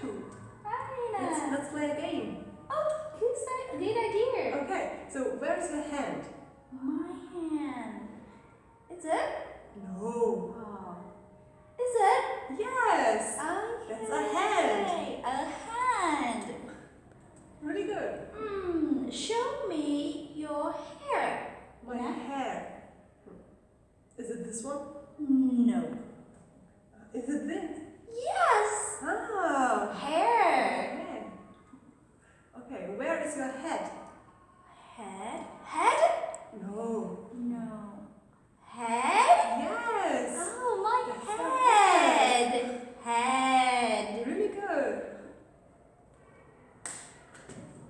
too. Let's, let's play a game. Oh, good, good idea. Okay, so where is your hand? My hand. Is it? No. Oh. Is it? Yes. Okay. That's a hand. A hand. Really good. Hmm. Show me your hair. My Yeah. hair. Is it this one? No. is your head?